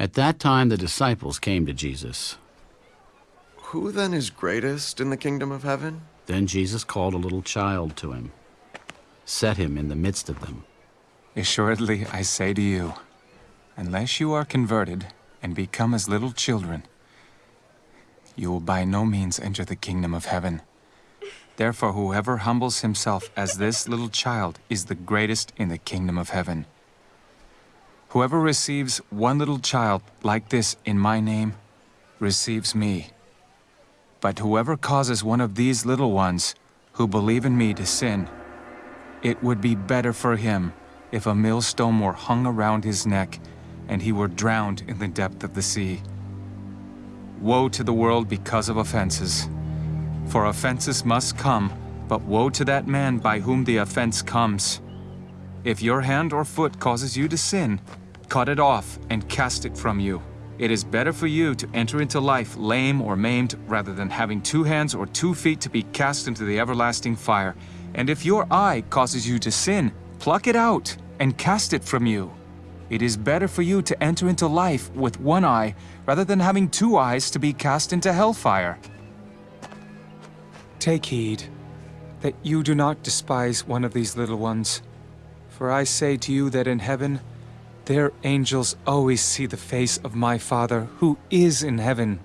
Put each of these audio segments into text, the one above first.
At that time, the disciples came to Jesus. Who then is greatest in the kingdom of heaven? Then Jesus called a little child to him, set him in the midst of them. Assuredly, I say to you, unless you are converted and become as little children, you will by no means enter the kingdom of heaven. Therefore, whoever humbles himself as this little child is the greatest in the kingdom of heaven. Whoever receives one little child like this in my name receives me. But whoever causes one of these little ones who believe in me to sin, it would be better for him if a millstone were hung around his neck and he were drowned in the depth of the sea. Woe to the world because of offenses. For offenses must come, but woe to that man by whom the offense comes. If your hand or foot causes you to sin, cut it off and cast it from you. It is better for you to enter into life lame or maimed rather than having two hands or two feet to be cast into the everlasting fire. And if your eye causes you to sin, pluck it out and cast it from you. It is better for you to enter into life with one eye rather than having two eyes to be cast into hellfire. Take heed that you do not despise one of these little ones. For I say to you that in heaven, their angels always see the face of my Father who is in heaven.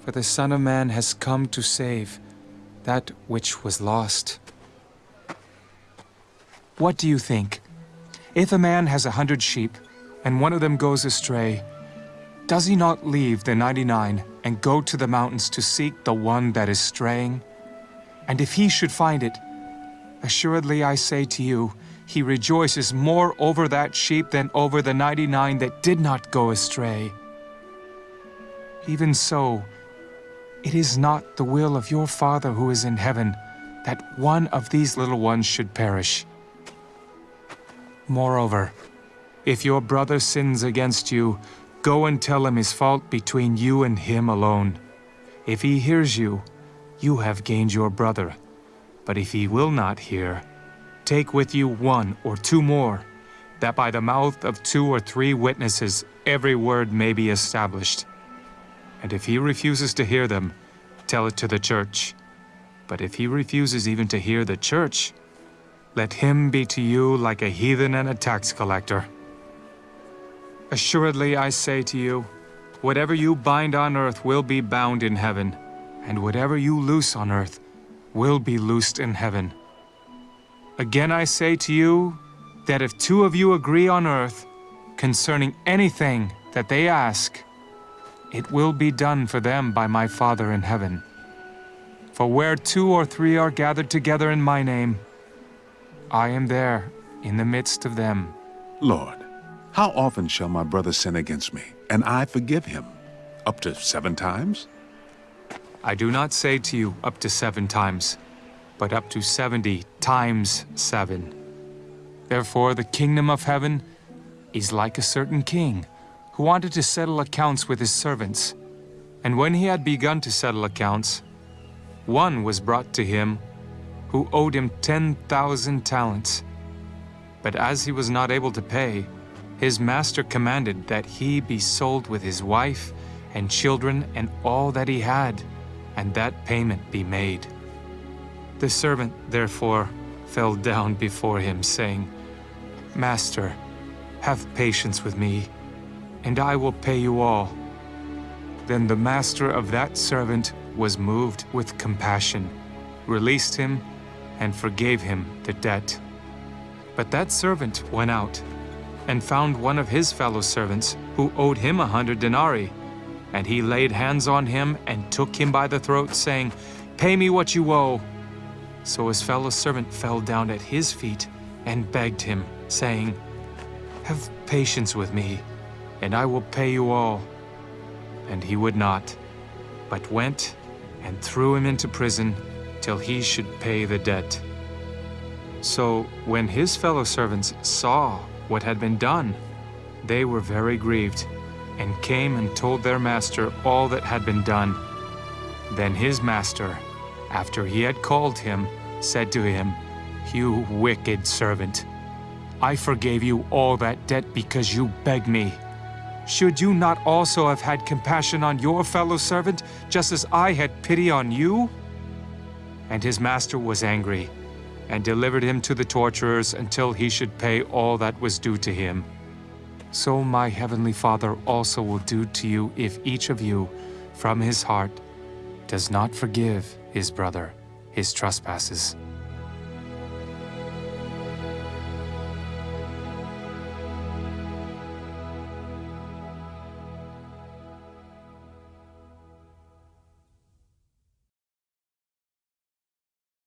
For the Son of Man has come to save that which was lost. What do you think? If a man has a hundred sheep, and one of them goes astray, does he not leave the ninety-nine and go to the mountains to seek the one that is straying? And if he should find it, assuredly I say to you, he rejoices more over that sheep than over the 99 that did not go astray. Even so, it is not the will of your Father who is in heaven that one of these little ones should perish. Moreover, if your brother sins against you, go and tell him his fault between you and him alone. If he hears you, you have gained your brother. But if he will not hear, Take with you one or two more, that by the mouth of two or three witnesses every word may be established. And if he refuses to hear them, tell it to the church. But if he refuses even to hear the church, let him be to you like a heathen and a tax collector. Assuredly I say to you, whatever you bind on earth will be bound in heaven, and whatever you loose on earth will be loosed in heaven. Again I say to you that if two of you agree on earth concerning anything that they ask, it will be done for them by my Father in heaven. For where two or three are gathered together in my name, I am there in the midst of them. Lord, how often shall my brother sin against me, and I forgive him? Up to seven times? I do not say to you up to seven times, but up to 70 times 7. Therefore, the kingdom of heaven is like a certain king who wanted to settle accounts with his servants. And when he had begun to settle accounts, one was brought to him who owed him 10,000 talents. But as he was not able to pay, his master commanded that he be sold with his wife and children and all that he had, and that payment be made. The servant, therefore, fell down before him, saying, Master, have patience with me, and I will pay you all. Then the master of that servant was moved with compassion, released him, and forgave him the debt. But that servant went out and found one of his fellow servants who owed him a hundred denarii. And he laid hands on him and took him by the throat, saying, Pay me what you owe. So his fellow servant fell down at his feet and begged him, saying, Have patience with me, and I will pay you all. And he would not, but went and threw him into prison till he should pay the debt. So when his fellow servants saw what had been done, they were very grieved, and came and told their master all that had been done. Then his master, after he had called him, said to him, You wicked servant, I forgave you all that debt because you begged me. should you not also have had compassion on your fellow servant, just as I had pity on you? And his master was angry, and delivered him to the torturers until he should pay all that was due to him. So my heavenly Father also will do to you if each of you, from his heart, does not forgive his brother his trespasses.